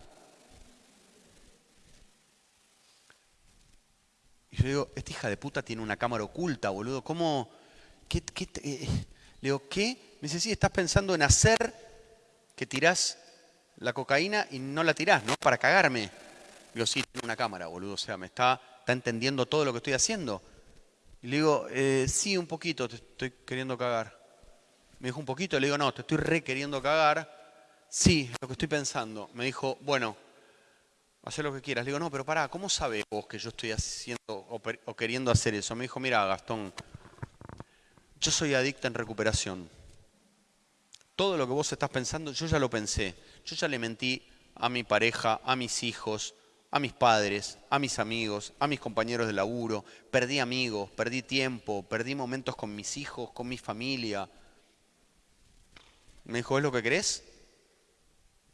Y yo digo, esta hija de puta tiene una cámara oculta, boludo, ¿cómo? ¿Qué, qué eh? Le digo, ¿qué? Me dice, sí, estás pensando en hacer que tirás la cocaína y no la tirás, ¿no? Para cagarme. Le digo, sí, tiene una cámara, boludo, o sea, me está, está entendiendo todo lo que estoy haciendo. Y le digo, eh, sí, un poquito, te estoy queriendo cagar. Me dijo un poquito, le digo, no, te estoy re queriendo cagar. Sí, lo que estoy pensando. Me dijo, bueno, haz lo que quieras. Le digo, no, pero pará, ¿cómo sabes vos que yo estoy haciendo o, o queriendo hacer eso? Me dijo, mira, Gastón, yo soy adicta en recuperación. Todo lo que vos estás pensando, yo ya lo pensé. Yo ya le mentí a mi pareja, a mis hijos, a mis padres, a mis amigos, a mis compañeros de laburo. Perdí amigos, perdí tiempo, perdí momentos con mis hijos, con mi familia. Me dijo, ¿es lo que querés?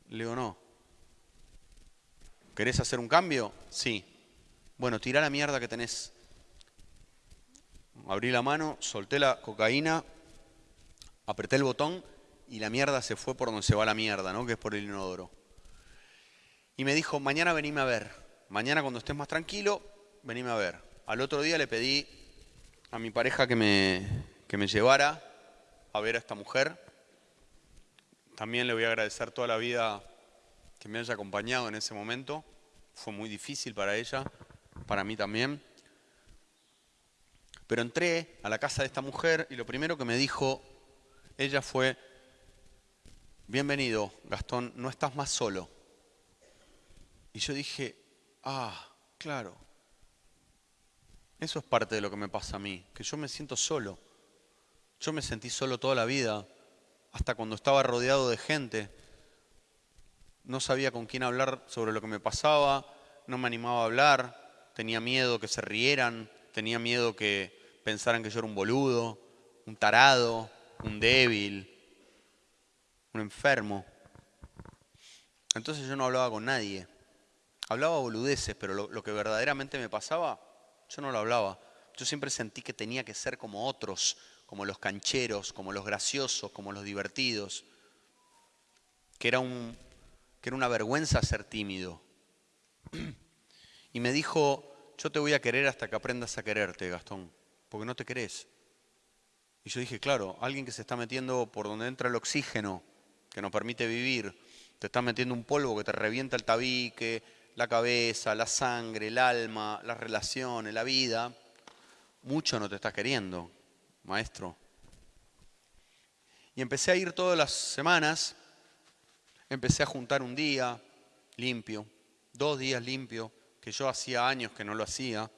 Le digo, no. ¿Querés hacer un cambio? Sí. Bueno, tira la mierda que tenés. Abrí la mano, solté la cocaína, apreté el botón y la mierda se fue por donde se va la mierda, ¿no? Que es por el inodoro. Y me dijo, mañana venime a ver. Mañana cuando estés más tranquilo, venime a ver. Al otro día le pedí a mi pareja que me, que me llevara a ver a esta mujer. También le voy a agradecer toda la vida que me haya acompañado en ese momento. Fue muy difícil para ella, para mí también. Pero entré a la casa de esta mujer y lo primero que me dijo ella fue, bienvenido, Gastón, no estás más solo. Y yo dije, ah, claro, eso es parte de lo que me pasa a mí, que yo me siento solo. Yo me sentí solo toda la vida, hasta cuando estaba rodeado de gente. No sabía con quién hablar sobre lo que me pasaba, no me animaba a hablar, tenía miedo que se rieran, tenía miedo que pensaran que yo era un boludo, un tarado, un débil, un enfermo. Entonces yo no hablaba con nadie. Hablaba boludeces, pero lo, lo que verdaderamente me pasaba yo no lo hablaba. Yo siempre sentí que tenía que ser como otros, como los cancheros, como los graciosos, como los divertidos. Que era, un, que era una vergüenza ser tímido. Y me dijo, yo te voy a querer hasta que aprendas a quererte, Gastón, porque no te querés. Y yo dije, claro, alguien que se está metiendo por donde entra el oxígeno, que nos permite vivir, te está metiendo un polvo que te revienta el tabique, la cabeza, la sangre, el alma, las relaciones, la vida, mucho no te estás queriendo, maestro. Y empecé a ir todas las semanas, empecé a juntar un día limpio, dos días limpio, que yo hacía años que no lo hacía.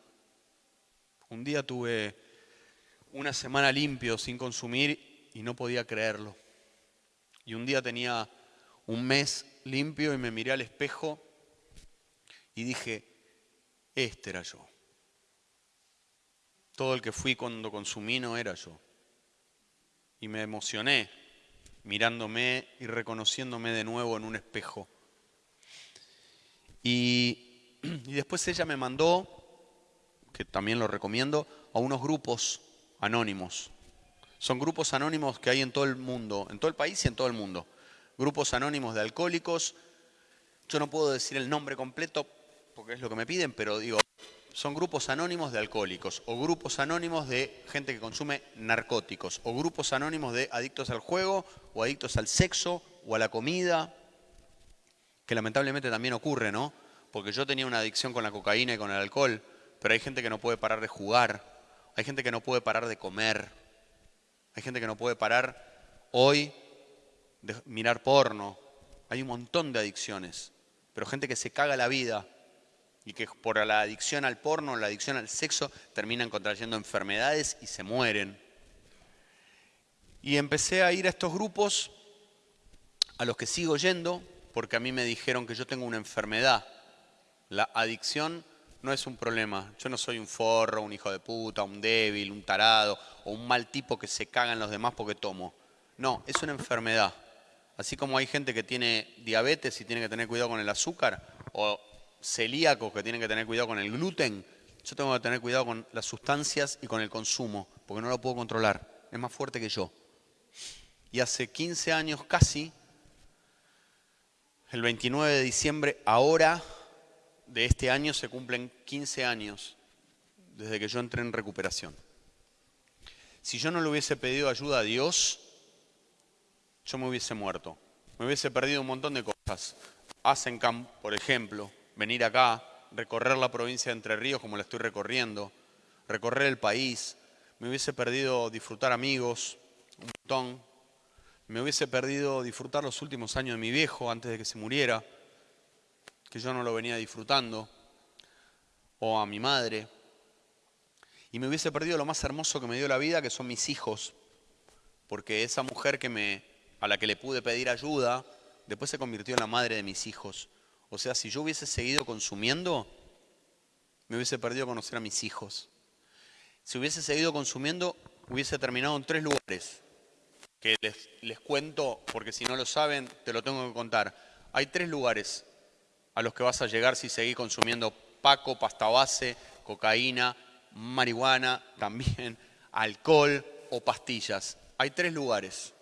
Un día tuve una semana limpio sin consumir y no podía creerlo. Y un día tenía un mes limpio y me miré al espejo y dije, este era yo. Todo el que fui cuando consumí no era yo. Y me emocioné mirándome y reconociéndome de nuevo en un espejo. (clears throat) Y, después ella me mandó, que también lo recomiendo, a unos grupos anónimos. Son grupos anónimos que hay en todo el mundo, en todo el país y en todo el mundo. Grupos anónimos de alcohólicos. Yo no puedo decir el nombre completo porque es lo que me piden, pero digo, son grupos anónimos de alcohólicos, o grupos anónimos de gente que consume narcóticos, o grupos anónimos de adictos al juego, o adictos al sexo, o a la comida, que lamentablemente también ocurre, ¿no? Porque yo tenía una adicción con la cocaína y con el alcohol, pero hay gente que no puede parar de jugar, hay gente que no puede parar de comer, hay gente que no puede parar hoy de mirar porno, hay un montón de adicciones, pero gente que se caga la vida y que por la adicción al porno, la adicción al sexo, terminan contrayendo enfermedades y se mueren. Y empecé a ir a estos grupos a los que sigo yendo porque a mí me dijeron que yo tengo una enfermedad. La adicción no es un problema. Yo no soy un forro, un hijo de puta, un débil, un tarado o un mal tipo que se caga en los demás porque tomo. No, es una enfermedad. Así como hay gente que tiene diabetes y tiene que tener cuidado con el azúcar, o celíacos que tienen que tener cuidado con el gluten, yo tengo que tener cuidado con las sustancias y con el consumo, porque no lo puedo controlar. Es más fuerte que yo. Y hace 15 años casi, el 29 de diciembre, ahora de este año se cumplen 15 años desde que yo entré en recuperación. Si yo no le hubiese pedido ayuda a Dios, yo me hubiese muerto. Me hubiese perdido un montón de cosas. Asencamp, por ejemplo, venir acá, recorrer la provincia de Entre Ríos como la estoy recorriendo, recorrer el país. Me hubiese perdido disfrutar amigos, un montón. Me hubiese perdido disfrutar los últimos años de mi viejo antes de que se muriera, que yo no lo venía disfrutando, o a mi madre. Y me hubiese perdido lo más hermoso que me dio la vida, que son mis hijos, porque esa mujer que me, a la que le pude pedir ayuda, después se convirtió en la madre de mis hijos. O sea, si yo hubiese seguido consumiendo, me hubiese perdido conocer a mis hijos. Si hubiese seguido consumiendo, hubiese terminado en tres lugares, que les, les cuento, porque si no lo saben, te lo tengo que contar. Hay tres lugares a los que vas a llegar si seguís consumiendo paco, pasta base, cocaína, marihuana, también alcohol o pastillas. Hay tres lugares.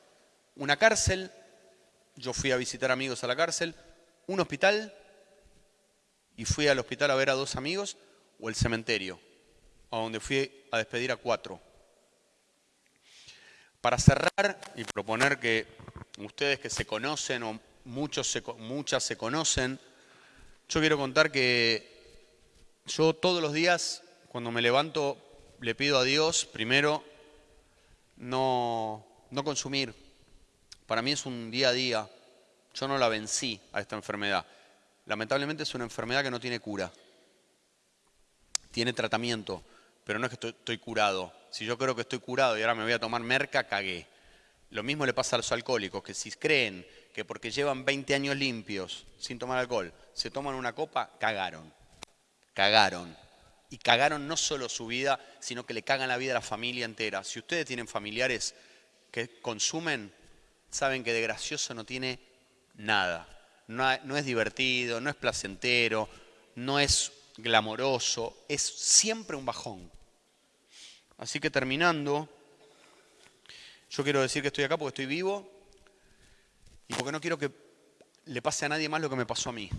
Una cárcel, yo fui a visitar amigos a la cárcel, un hospital y fui al hospital a ver a dos amigos o el cementerio. a donde fui a despedir a cuatro. Para cerrar y proponer que ustedes que se conocen o muchos muchas se conocen, yo quiero contar que yo todos los días cuando me levanto le pido a Dios primero no, no consumir. Para mí es un día a día. Yo no la vencí a esta enfermedad. Lamentablemente es una enfermedad que no tiene cura. Tiene tratamiento, pero no es que estoy, curado. Si yo creo que estoy curado y ahora me voy a tomar merca, cagué. Lo mismo le pasa a los alcohólicos, que si creen que porque llevan 20 años limpios sin tomar alcohol, se toman una copa, cagaron. Cagaron. Y cagaron no solo su vida, sino que le cagan la vida a la familia entera. Si ustedes tienen familiares que consumen, saben que de gracioso no tiene nada. No, es divertido, no es placentero, no es glamoroso, es siempre un bajón. Así que terminando, yo quiero decir que estoy acá porque estoy vivo y porque no quiero que le pase a nadie más lo que me pasó a mí.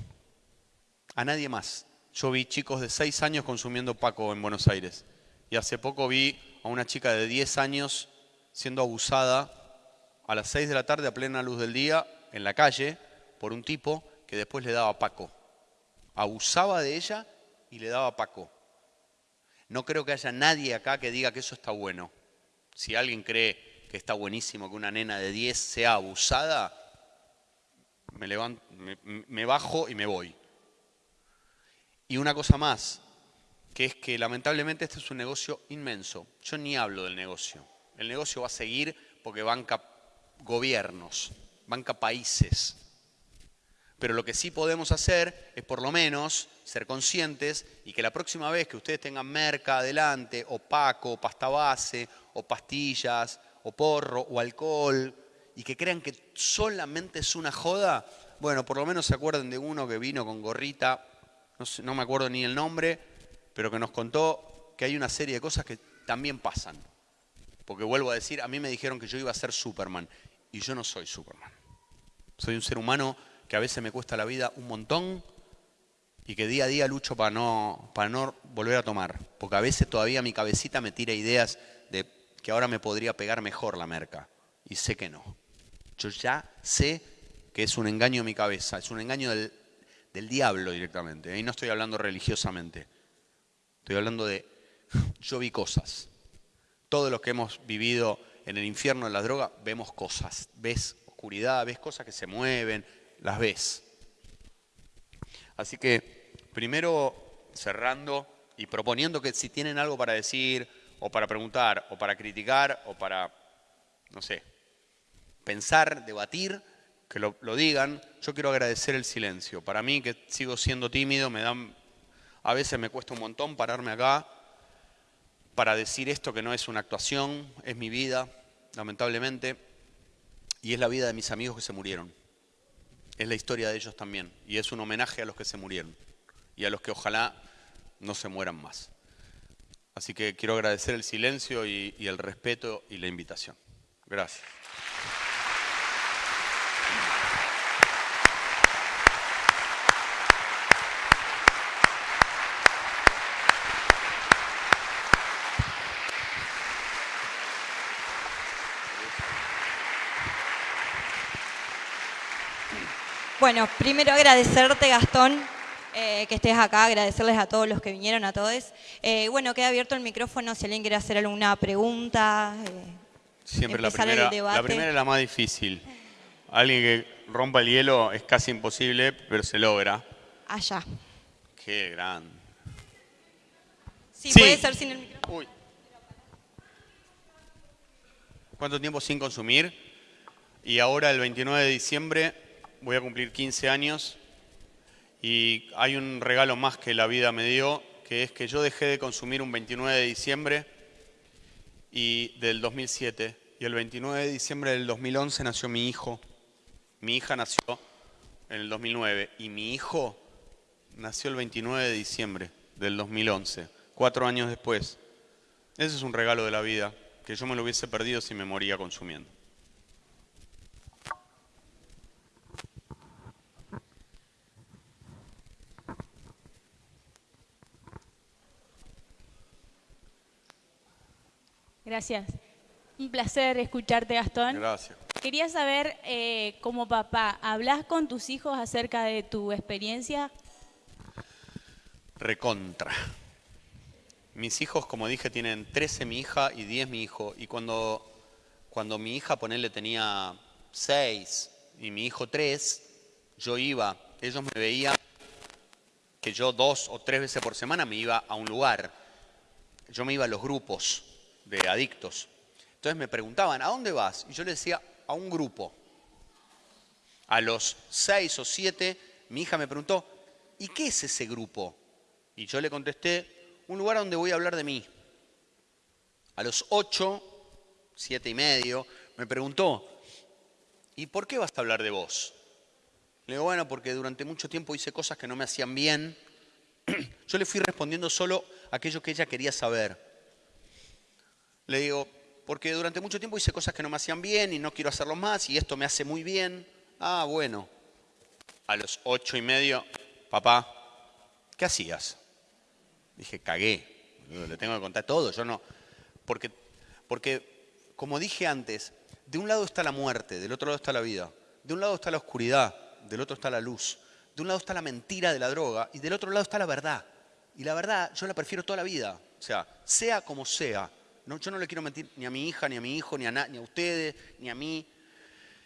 A nadie más. Yo vi chicos de 6 años consumiendo Paco en Buenos Aires. Y hace poco vi a una chica de 10 años siendo abusada a las 6 de la tarde a plena luz del día en la calle por un tipo que después le daba Paco. Abusaba de ella y le daba Paco. No creo que haya nadie acá que diga que eso está bueno. Si alguien cree que está buenísimo que una nena de 10 sea abusada, me, levanto, me, bajo y me voy. Y una cosa más, que es que lamentablemente este es un negocio inmenso. Yo ni hablo del negocio. El negocio va a seguir porque banca gobiernos, banca países. Pero lo que sí podemos hacer es por lo menos ser conscientes y que la próxima vez que ustedes tengan merca adelante, o paco, o pasta base, o pastillas, o porro, o alcohol, y que crean que solamente es una joda, bueno, por lo menos se acuerden de uno que vino con gorrita, no, no me acuerdo ni el nombre, pero que nos contó que hay una serie de cosas que también pasan. Porque vuelvo a decir, a mí me dijeron que yo iba a ser Superman, y yo no soy Superman. Soy un ser humano que a veces me cuesta la vida un montón y que día a día lucho para no, para no volver a tomar. Porque a veces todavía mi cabecita me tira ideas de que ahora me podría pegar mejor la merca. Y sé que no. Yo ya sé que es un engaño en mi cabeza, es un engaño del, del diablo directamente. Ahí no estoy hablando religiosamente. Estoy hablando de, (laughs) yo vi cosas. Todos los que hemos vivido en el infierno de las drogas, vemos cosas. Ves oscuridad, ves cosas que se mueven, las ves. Así que primero cerrando y proponiendo que si tienen algo para decir o para preguntar o para criticar o para, no sé, pensar, debatir, que lo, digan. Yo quiero agradecer el silencio. Para mí, que sigo siendo tímido, me dan, a veces me cuesta un montón pararme acá para decir esto que no es una actuación, es mi vida, lamentablemente, y es la vida de mis amigos que se murieron es la historia de ellos también. Y es un homenaje a los que se murieron y a los que ojalá no se mueran más. Así que quiero agradecer el silencio y, el respeto y la invitación. Gracias. Bueno, primero agradecerte, Gastón, eh, que estés acá, agradecerles a todos los que vinieron, a todos. Eh, bueno, queda abierto el micrófono si alguien quiere hacer alguna pregunta. Eh, Siempre la primera, la primera es la más difícil. Alguien que rompa el hielo es casi imposible, pero se logra. Allá. Qué grande. Sí, puede ser sin el micrófono. Uy. ¿Cuánto tiempo sin consumir? Y ahora el 29 de diciembre voy a cumplir 15 años y hay un regalo más que la vida me dio, que es que yo dejé de consumir un 29 de diciembre y del 2007 y el 29 de diciembre del 2011 nació mi hijo. Mi hija nació en el 2009 y mi hijo nació el 29 de diciembre del 2011, cuatro años después. Ese es un regalo de la vida que yo me lo hubiese perdido si me moría consumiendo. Gracias. Un placer escucharte, Gastón. Gracias. Quería saber, eh, como papá, ¿hablas con tus hijos acerca de tu experiencia? Recontra. Mis hijos, como dije, tienen 13 mi hija y 10 mi hijo. Y cuando, cuando mi hija, ponerle, tenía 6 y mi hijo 3, yo iba, ellos me veían que yo dos o tres veces por semana me iba a un lugar. Yo me iba a los grupos de adictos. Entonces me preguntaban, ¿a dónde vas? Y yo les decía, a un grupo. A los seis o siete, mi hija me preguntó, ¿y qué es ese grupo? Y yo le contesté, un lugar donde voy a hablar de mí. A los ocho, siete y medio, me preguntó, ¿y por qué vas a hablar de vos? Le digo, bueno, porque durante mucho tiempo hice cosas que no me hacían bien. (clears throat) Yo le fui respondiendo solo aquello que ella quería saber. Le digo, porque durante mucho tiempo hice cosas que no me hacían bien y no quiero hacerlo más y esto me hace muy bien. Ah, bueno. A los ocho y medio, papá, ¿qué hacías? Dije, cagué. Le tengo que contar todo. Yo no. Porque, porque, como dije antes, de un lado está la muerte, del otro lado está la vida. De un lado está la oscuridad, del otro está la luz. De un lado está la mentira de la droga y del otro lado está la verdad. Y la verdad yo la prefiero toda la vida. O sea, sea como sea. No, yo no le quiero mentir ni a mi hija, ni a mi hijo, ni a, ni a ustedes, ni a mí.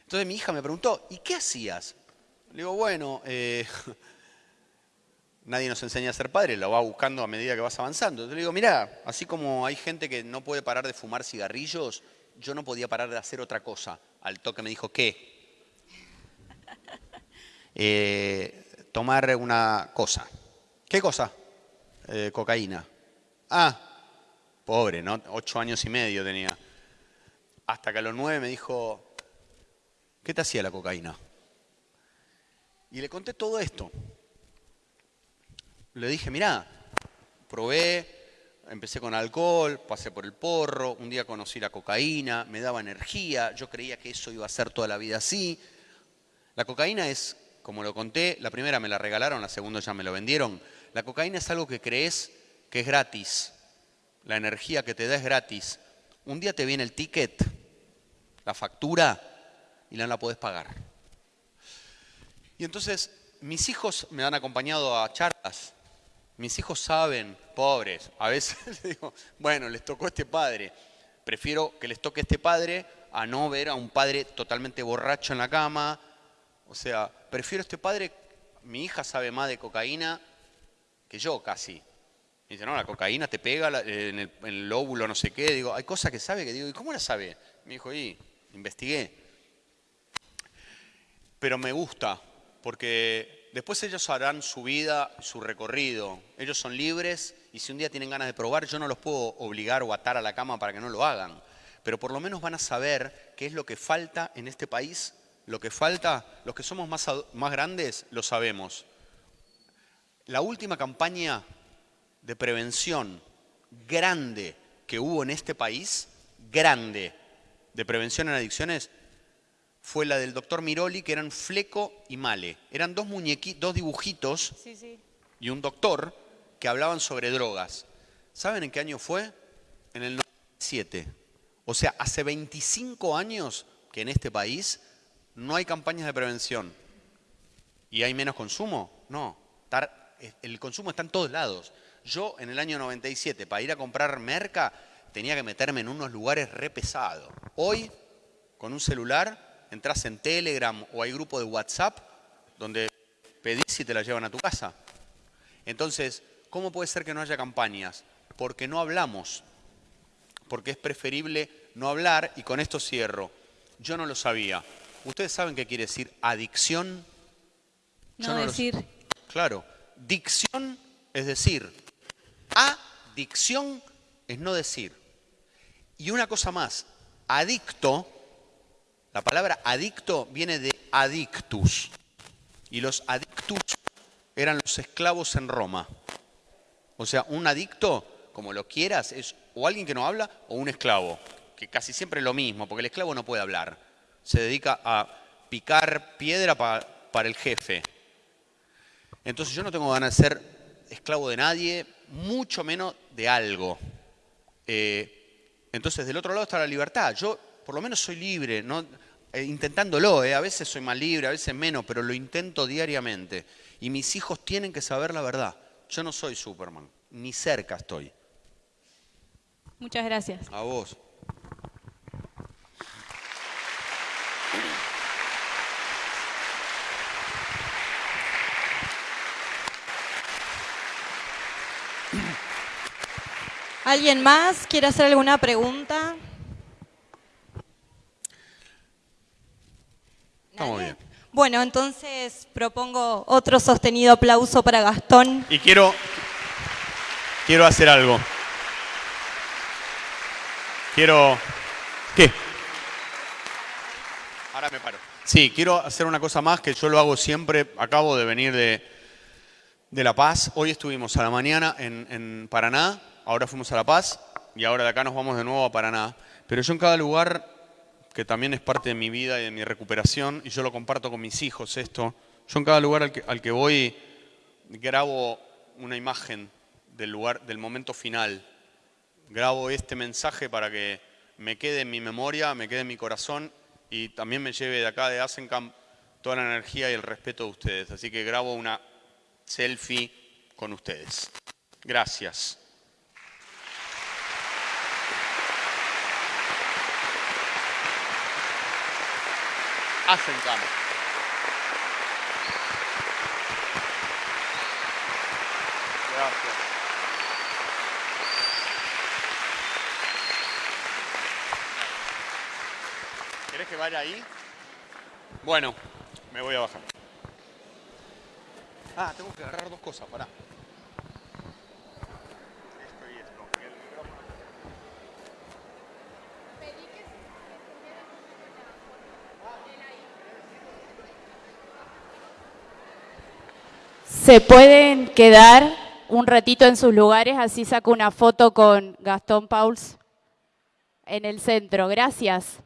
Entonces mi hija me preguntó, ¿y qué hacías? Le digo, bueno, eh, (laughs) nadie nos enseña a ser padre, lo va buscando a medida que vas avanzando. Entonces le digo, mira, así como hay gente que no puede parar de fumar cigarrillos, yo no podía parar de hacer otra cosa. Al toque me dijo, ¿qué? (laughs) Eh, tomar una cosa. ¿Qué cosa? Eh, cocaína. Ah, pobre, ¿no? Ocho años y medio tenía. Hasta que a los nueve me dijo, ¿qué te hacía la cocaína? Y le conté todo esto. Le dije, mirá, probé, empecé con alcohol, pasé por el porro, un día conocí la cocaína, me daba energía, yo creía que eso iba a ser toda la vida así. La cocaína es como lo conté, la primera me la regalaron, la segunda ya me lo vendieron. La cocaína es algo que crees que es gratis. La energía que te da es gratis. Un día te viene el ticket, la factura, y no la podés pagar. Y entonces mis hijos me han acompañado a charlas. Mis hijos saben, pobres, a veces (laughs) les digo, bueno, les tocó este padre. Prefiero que les toque este padre a no ver a un padre totalmente borracho en la cama, o sea, prefiero este padre, mi hija sabe más de cocaína que yo casi. Me dice, no, la cocaína te pega en el, lóbulo, no sé qué. Digo, hay cosas que sabe que digo, ¿y cómo la sabe? Me dijo, y investigué. Pero me gusta, porque después ellos harán su vida, su recorrido. Ellos son libres y si un día tienen ganas de probar, yo no los puedo obligar o atar a la cama para que no lo hagan. Pero por lo menos van a saber qué es lo que falta en este país lo que falta, los que somos más, más grandes lo sabemos. La última campaña de prevención grande que hubo en este país, grande, de prevención en adicciones, fue la del doctor Miroli, que eran Fleco y Male. Eran dos muñequitos, dos dibujitos y un doctor que hablaban sobre drogas. ¿Saben en qué año fue? En el 97. O sea, hace 25 años que en este país no hay campañas de prevención. ¿Y hay menos consumo? No. El consumo está en todos lados. Yo en el año 97, para ir a comprar merca, tenía que meterme en unos lugares re pesados. Hoy, con un celular, entras en Telegram o hay grupo de WhatsApp donde pedís y te la llevan a tu casa. Entonces, ¿cómo puede ser que no haya campañas? Porque no hablamos. Porque es preferible no hablar y con esto cierro. Yo no lo sabía. ¿Ustedes saben qué quiere decir adicción? No, decir. Claro, dicción es decir. Adicción es no decir. Y una cosa más, adicto, la palabra adicto viene de adictus. Y los adictus eran los esclavos en Roma. O sea, un adicto, como lo quieras, es o alguien que no habla o un esclavo, que casi siempre es lo mismo, porque el esclavo no puede hablar se dedica a picar piedra para el jefe. Entonces yo no tengo ganas de ser esclavo de nadie, mucho menos de algo. Eh, Entonces, del otro lado está la libertad. Yo, por lo menos, soy libre, ¿no? Eh, intentándolo, ¿eh? a veces soy más libre, a veces menos, pero lo intento diariamente. Y mis hijos tienen que saber la verdad. Yo no soy Superman, ni cerca estoy. Muchas gracias. A vos. ¿Alguien más quiere hacer alguna pregunta? Estamos bien. Bueno, entonces propongo otro sostenido aplauso para Gastón. Y quiero, quiero hacer algo. Quiero... ¿Qué? Ahora me paro. Sí, quiero hacer una cosa más que yo lo hago siempre. Acabo de venir de, de La Paz. Hoy estuvimos a la mañana en, en Paraná, ahora fuimos a La Paz y ahora de acá nos vamos de nuevo a Paraná. Pero yo en cada lugar, que también es parte de mi vida y de mi recuperación, y yo lo comparto con mis hijos esto, yo en cada lugar al que, al que voy grabo una imagen del lugar, del momento final. Grabo este mensaje para que me quede en mi memoria, me quede en mi corazón y también me lleve de acá de Asencamp toda la energía y el respeto de ustedes. Así que grabo una selfie con ustedes. Gracias. Asencamp. Gracias. ¿Querés que vaya ahí? Bueno, me voy a bajar. Ah, tengo que agarrar dos cosas, pará. Esto y esto. y el micrófono. Se pueden quedar un ratito en sus lugares, así saco una foto con Gastón Pauls en el centro. Gracias.